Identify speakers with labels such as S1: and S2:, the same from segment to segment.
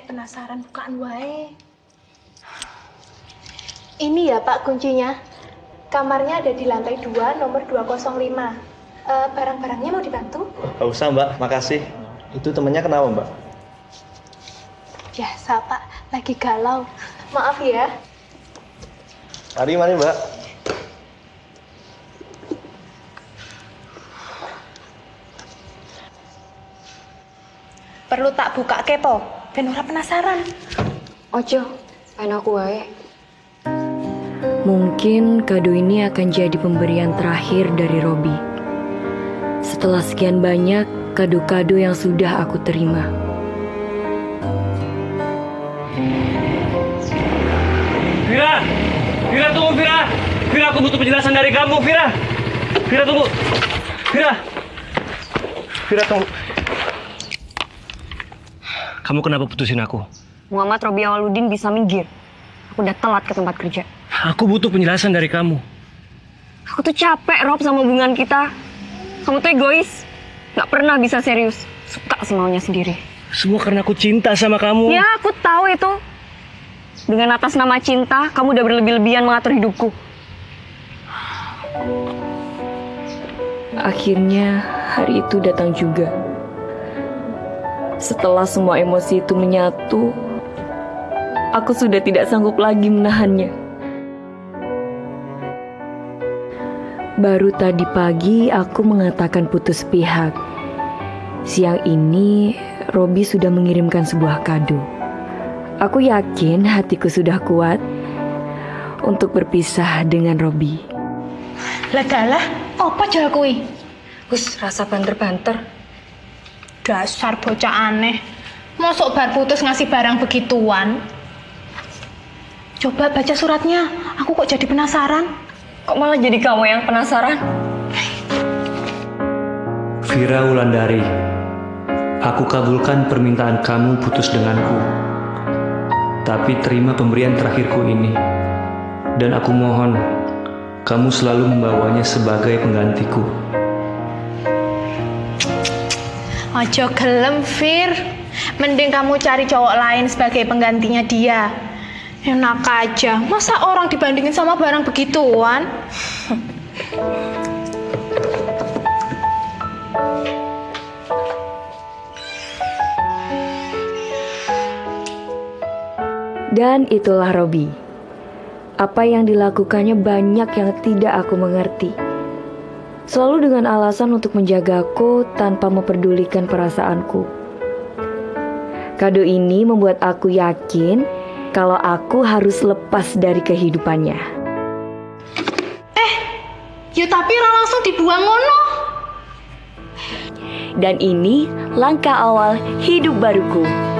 S1: penasaran bukaan wae. Ini ya Pak kuncinya. Kamarnya ada di lantai 2 nomor 205. Eh, barang-barangnya mau dibantu?
S2: Gak usah mbak, makasih. Itu temennya kenapa mbak?
S1: Biasa Pak, lagi galau. Maaf ya.
S2: Mari, mari mbak.
S1: Perlu tak buka kepo, ben ora penasaran.
S3: Ojo, pengen aku wae. Mungkin kado ini akan jadi pemberian terakhir dari Robi. Setelah sekian banyak kado-kado yang sudah aku terima.
S4: Vira! Vira tunggu Vira! Vira aku butuh penjelasan dari kamu Vira! Vira tunggu! Vira! Vira tunggu! Kamu kenapa putusin aku?
S3: Muhammad Robi Awaludin bisa minggir. Aku udah telat ke tempat kerja.
S4: Aku butuh penjelasan dari kamu.
S3: Aku tuh capek Rob sama hubungan kita. Kamu tuh egois. Gak pernah bisa serius. Suka semaunya sendiri.
S4: Semua karena aku cinta sama kamu.
S3: Ya, aku tahu itu. Dengan atas nama cinta, kamu udah berlebih-lebihan mengatur hidupku. Akhirnya, hari itu datang juga. Setelah semua emosi itu menyatu, aku sudah tidak sanggup lagi menahannya. Baru tadi pagi aku mengatakan putus pihak. Siang ini, Robi sudah mengirimkan sebuah kado. Aku yakin hatiku sudah kuat untuk berpisah dengan Robi.
S1: Lagalah, apa jal kuwi?
S3: Gus, rasa banter-banter.
S1: Dasar bocah aneh. Mosok bar putus ngasih barang begituan? Coba baca suratnya, aku kok jadi penasaran.
S3: Kok malah jadi kamu yang penasaran?
S4: Vira Wulandari, aku kabulkan permintaan kamu putus denganku. Tapi terima pemberian terakhirku ini. Dan aku mohon, kamu selalu membawanya sebagai penggantiku.
S1: Ojo gelem, Fir. Mending kamu cari cowok lain sebagai penggantinya dia. Enak aja, masa orang dibandingin sama barang begituan?
S3: Dan itulah Robi. Apa yang dilakukannya banyak yang tidak aku mengerti. Selalu dengan alasan untuk menjagaku tanpa memperdulikan perasaanku. Kado ini membuat aku yakin kalau aku harus lepas dari kehidupannya.
S1: Ya tapi langsung dibuang ngono.
S3: Dan ini langkah awal hidup baruku.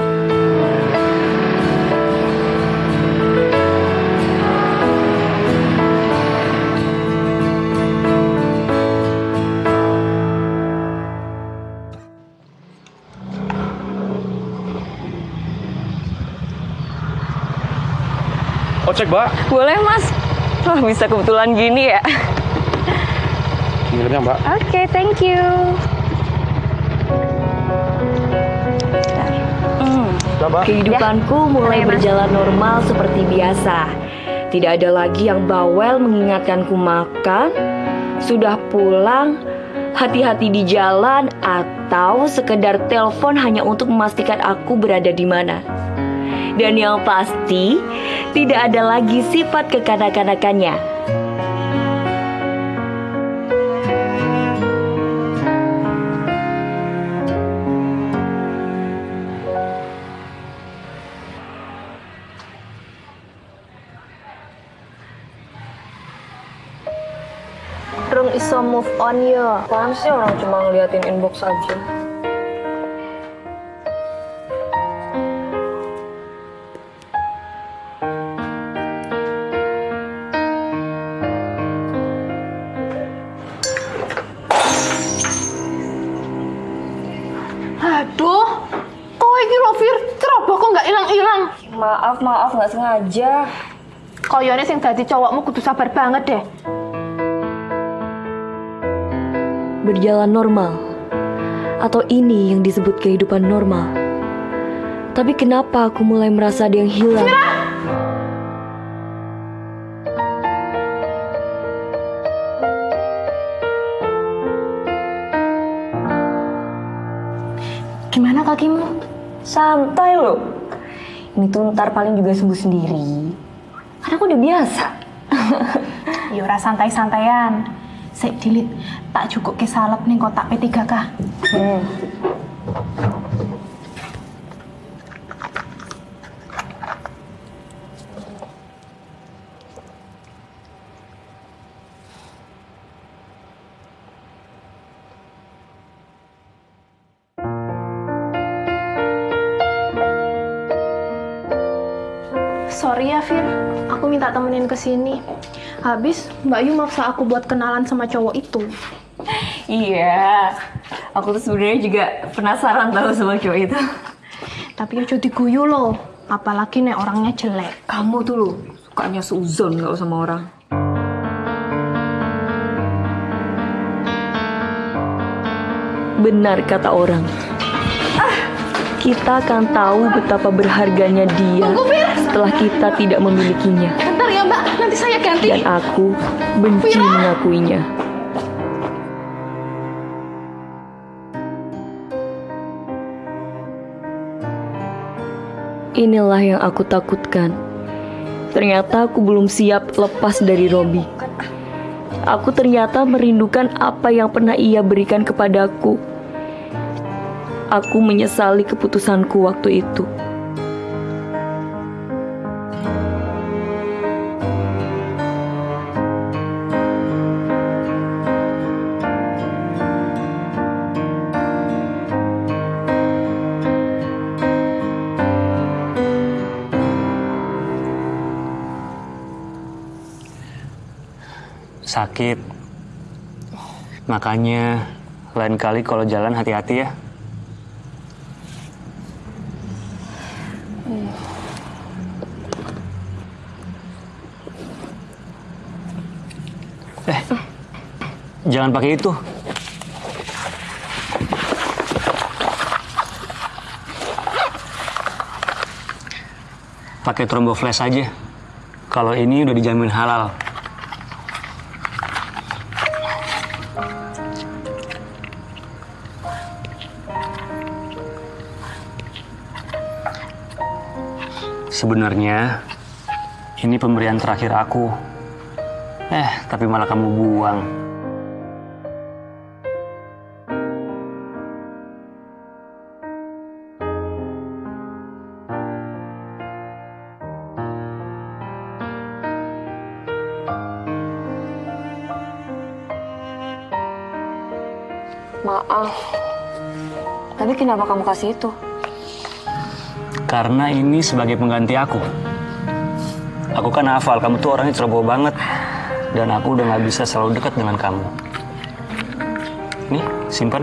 S4: Ocek, Mbak.
S3: Boleh mas? Wah bisa kebetulan gini ya.
S4: Ngirimnya, Mbak.
S3: Oke, thank you. Hmm. Kehidupanku mulai berjalan normal seperti biasa. Tidak ada lagi yang bawel mengingatkanku makan, sudah pulang, hati-hati di jalan, atau sekedar telepon hanya untuk memastikan aku berada di mana. Dan yang pasti, tidak ada lagi sifat kekanak-kanakannya.
S1: Rung iso move on ya.
S3: Apaan sih orang cuma ngeliatin inbox aja?
S1: Hilang-hilang.
S3: Maaf, maaf, nggak sengaja.
S1: Koyone sing dadi cowokmu kudu sabar banget deh.
S3: Berjalan normal. Atau ini yang disebut kehidupan normal. Tapi kenapa aku mulai merasa ada yang hilang?
S1: Gimana kakimu?
S3: Santai loh. Ini tuh ntar paling juga sembuh sendiri. Karena aku udah biasa.
S1: Yora Ya santai-santaian. Sik dilit, tak cukup ke salep nih kotak P3K.
S3: Hmm.
S1: Sorry ya, Fir. Aku minta temenin ke sini. Habis Mbak Yu maksa aku buat kenalan sama cowok itu.
S3: Iya. Aku tuh sebenarnya juga penasaran tahu sama cowok itu.
S1: Tapi ya jadi guyu loh. Apalagi nih orangnya jelek.
S3: Kamu tuh loh, sukanya suzon gak sama orang. Benar kata orang. Kita akan tahu betapa berharganya dia setelah kita tidak memilikinya.
S1: Bentar ya Mbak, nanti saya ganti.
S3: Dan aku benci mengakuinya. Inilah yang aku takutkan. Ternyata aku belum siap lepas dari Robi. Aku ternyata merindukan apa yang pernah ia berikan kepadaku. Aku menyesali keputusanku waktu itu.
S4: Sakit. Makanya lain kali kalau jalan hati-hati ya. Eh, jangan pakai itu. Pakai trombo flash aja. Kalau ini udah dijamin halal. Sebenarnya ini pemberian terakhir aku. Eh, tapi malah kamu buang.
S3: Maaf. Tapi kenapa kamu kasih itu?
S4: Karena ini sebagai pengganti aku. Aku kan hafal, kamu tuh orangnya ceroboh banget. Dan aku udah gak bisa selalu dekat dengan kamu. Nih, simpan.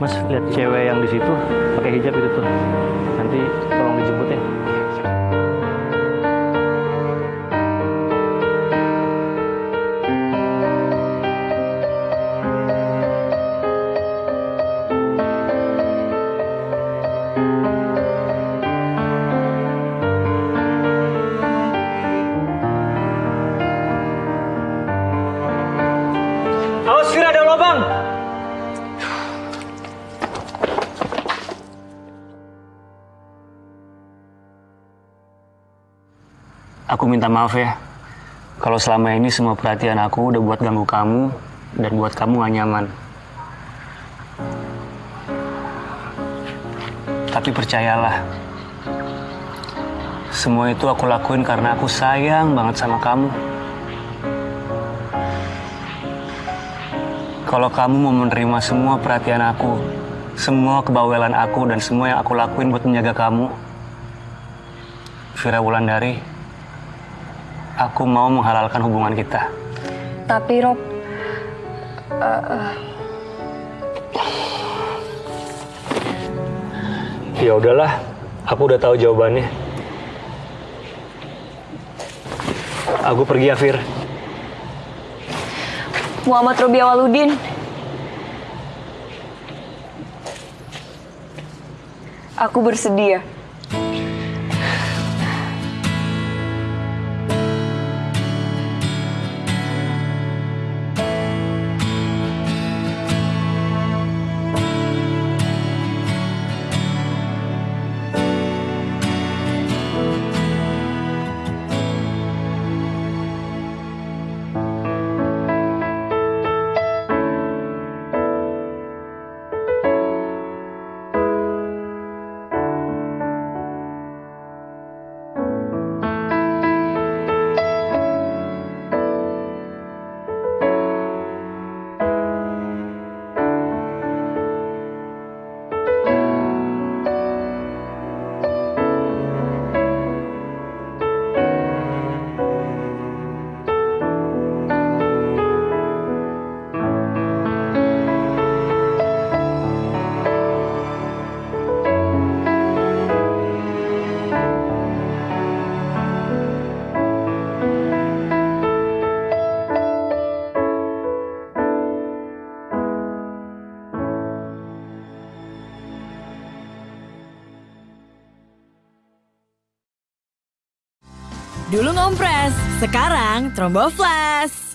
S4: Mas, lihat cewek yang di situ pakai hijab itu tuh. Nanti tolong dijemput ya. Aku minta maaf ya. Kalau selama ini semua perhatian aku udah buat ganggu kamu dan buat kamu gak nyaman. Tapi percayalah, semua itu aku lakuin karena aku sayang banget sama kamu. Kalau kamu mau menerima semua perhatian aku, semua kebawelan aku dan semua yang aku lakuin buat menjaga kamu, Vira Wulandari, aku mau menghalalkan hubungan kita.
S3: Tapi Rob, uh, uh...
S4: ya udahlah, aku udah tahu jawabannya. Aku pergi ya, Fir.
S3: Muhammad Robi Awaludin. Aku bersedia.
S5: Sekarang Trombo Flash.